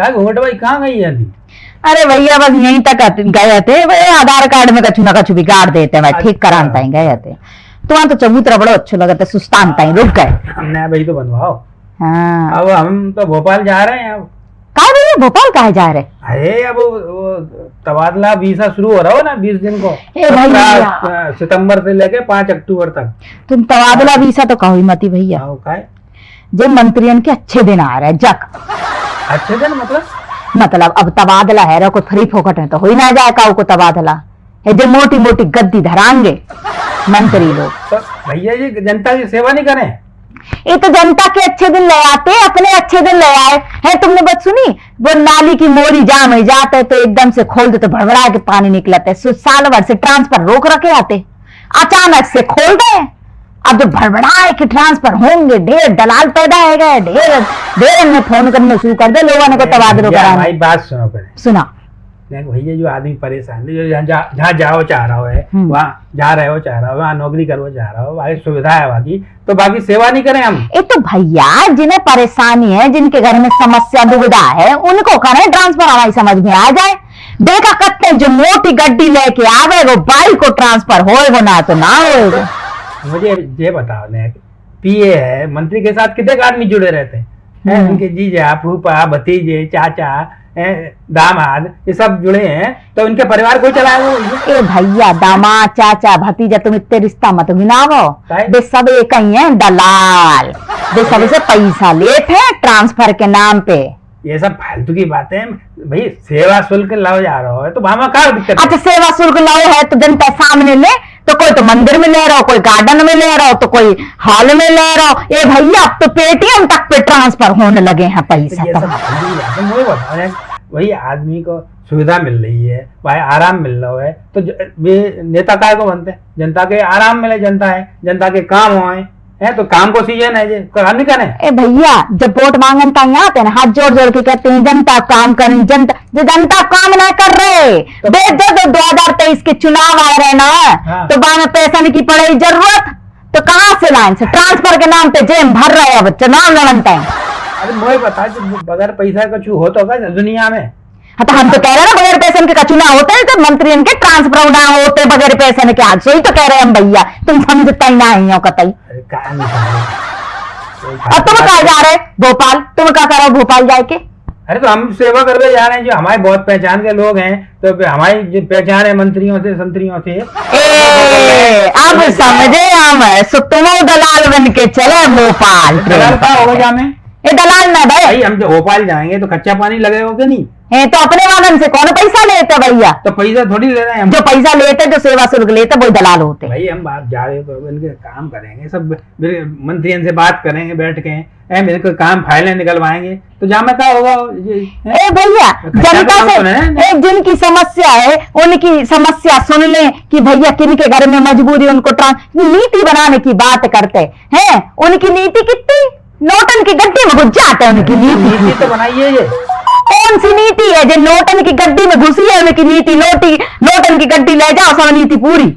घूंघट भाई कहाँ गई है अभी? अरे भैया बस यहीं तक गए थे। वे आधार कार्ड में कछु ना कछु बिगाड़ देते मैं ठीक अच्छा। करान ताई गए थे। तो वहाँ तो चबूतरा बड़ो अच्छो लगता सुस्तान ताई रुक गए। नया भाई तो बनवाओ। हाँ। अब हम तो भोपाल जा रहे हैं अब। कहा भैया भोपाल कहे जा रहे? अरे अब तबादला वीसा शुरू हो रहा हो ना बीस दिन को। ए भैया। 17 सितंबर से लेके पाँच अक्टूबर तक। तुम तबादला वीसा तो कहो ही मती भैया। हाँ, का जो मंत्रियन के अच्छे दिन आ रहे हैं जक अच्छे दिन मतलब? मतलब अब तबादला है को थ्री फोकट है तो हो ही ना जाए काऊ को तबादला। ये जो मोटी मोटी गद्दी धरांगे मंत्री लोग। तो भैया जी जनता की सेवा नहीं करें? ये तो जनता के अच्छे दिन ले आते अपने अच्छे दिन ले आए। है तुमने बात सुनी? वो नाली की मोरी जाम हो जाते तो एकदम से खोल देते भड़बड़ा के पानी निकलते साल भर से ट्रांसफ़र रोक रखे आते। अचानक से खोल गए अब जब भड़बड़ाए के ट्रांसफ़र होंगे ढेर दलाल पैदा है गए ढेर ढेर ने फ़ोन करने शुरू कर दे लोगों ने को तबादलो कराने। हमारी बात सुनो पहले। सुना। भैया जो आदमी परेशान है जो जहाँ जा, जाओ चाह रहा है हम्म। वहाँ जा रहे हो चाह रहा हो वहाँ नौकरी करो चाह रहा हो बाकी सुविधा है बाकी तो बाकी सेवा नहीं करें हम। ये तो भैया जिन्हें परेशानी है जिनके घर में समस्या दुविधा है उनको करें ट्रांसफ़र हमारी समझ में आ जाए। देखा करते हैं, जो मोटी गड्डी लेके आवे वो बाइक को ट्रांसफ़र होएगो ना तो ना होएगो मुझे ये बताओ ने पीए है मंत्री के साथ कितने आदमी जुड़े रहते हैं? हम्म। उनके जीजा फूफा भतीजे चाचा दामाद ये सब जुड़े हैं तो उनके परिवार को भैया। ए भैया दामाद चाचा भतीजा तुम इतने रिश्ता मत गिनावो? वे सब एक ही हैं दलाल वे सबसे पैसा लेते हैं ट्रांसफ़र के नाम पे ये सब फालतू की बातें हैं। भाई सेवा शुल्क लाओ जा रहा है तो भामा क्या दिक्कत अच्छा सेवा शुल्क लाओ है तो जनता सामने ले तो कोई तो मंदिर में ले रहा हो कोई गार्डन में ले रहा हो तो कोई हॉल में ले रहा हो। ये भैया अब तो पेटीएम तक पे ट्रांसफ़र होने लगे हैं पैसा तो। वही आदमी को सुविधा मिल रही है भाई आराम मिल रहा है तो वे नेता काय को बनते हैं? जनता के आराम मिले जनता है जनता के काम होए है तो काम को सीज़न है जे काम नहीं करें ए भैया जब वोट मांगन तक आते हैं ना हाथ जोड़ जोड़ के कहते हैं जनता काम करें जनता जो जनता काम ना कर रहे। तो- दो हज़ार तेईस के चुनाव आ रहे ना। हाँ। तो बाद में पैसा की पड़ेगी ज़रूरत। तो कहाँ से लाइन से ट्रांसफ़र के नाम पे जेम भर रहे अब चुनाव लड़न तक अरे मुझे बता बगैर पैसा का छू हो तो दुनिया में हाँ तो हम तो कह रहे हैं ना बगैर पैसे के कचुना होते हैं तो मंत्री इनके ट्रांसफ़र ना होते बगैर पैसे के आज सही तो कह रहे हैं हम भैया तुम समझता ही ना ही हो? कतई। अब तुम कहा जा रहे भोपाल? तुम क्या करो भोपाल जाके? अरे तो हम सेवा करने जा रहे हैं जो हमारे बहुत पहचान के लोग हैं तो हमारी जो पहचान है मंत्रियों से संतरियों से। ए, अब समझे हम सो तुम दलाल बन के चले भोपाल। दलाल का होगा जा में ये दलाल ना भाई। भाई हम जो भोपाल जाएँगे तो कच्चा पानी लगेगा कि नहीं? ये तो अपने वालन से कौन पैसा लेते भैया? तो पैसा थोड़ी ले रहे हैं जो पैसा लेते जो सेवा शुल्क लेते वो दलाल होते भाई हम बात जा रहे तो इनके काम करेंगे सब मेरे मंत्रियों से बात करेंगे बैठ के। ए, मेरे को काम फाइलें निकलवाएँगे। तो जहाँ में क्या होगा ए भैया जनता तो से कम है। एक जिनकी समस्या है उनकी समस्या सुन ले कि भैया किन के घर में मजबूरी उनको नीति बनाने की बात करते हैं। उनकी नीति कितनी? नोटन की गड्ढे में घुस जाते हैं उनकी नीति नीति। तो बनाइए ये। कौन सी नीति है जो नोटन की गड्डी में घुसी है? उनकी नीति नोटी नोटन की गड्डी ले जाओ सब नीति पूरी।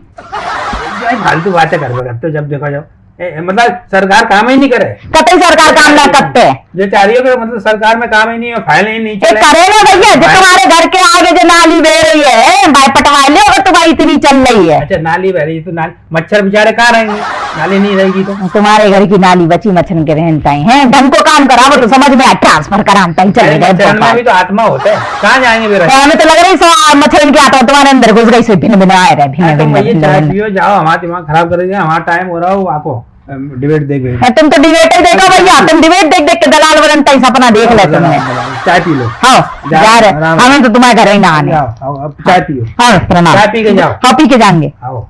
भाई फालतू बातें कर करते हो जब देखो जब ए, मतलब सरकार काम ही नहीं करे। कतई सरकार काम ना करते। जो चाहिए रही मतलब सरकार में काम ही नहीं है फ़ाइल ही नहीं करे ना भैया जो तुम्हारे घर के आगे जो नाली बह रही है भाई पटवा ले अगर तुम्हारी इतनी चल रही है। अच्छा नाली बह रही है, तो नाली मच्छर बेचारे कहाँ रहेंगे? नाली नहीं रहेगी तो? तुम्हारे घर की नाली बची मच्छर के रहनता है? ढंग को काम करावो तो समझ में ट्रांसफ़र कराता ही चले गए मच्छर में भोपाल। भी तो आत्मा होता है। कहाँ जाएँगे फिर? तो हमें तो लग रही है मच्छर की आता तुम्हारे अंदर घुस गई से भिन्न भिन्न आए रहे भिन्न हाँ, भिन्न जाओ हमारा दिमाग खराब करेंगे हमारा टाइम हो रहा हो आपको डिबेट देख गए हाँ, तुम तो डिबेट ही देखो भैया तुम डिबेट देख देख के दलाल बनता ही सपना देख ले तुमने चाय पी लो। हाँ जा- रहे हमें तो तुम्हारे घर ही ना आने चाय पियो। हाँ प्रणाम चाय पी के जाओ। हाँ पी के जाएँगे। आओ।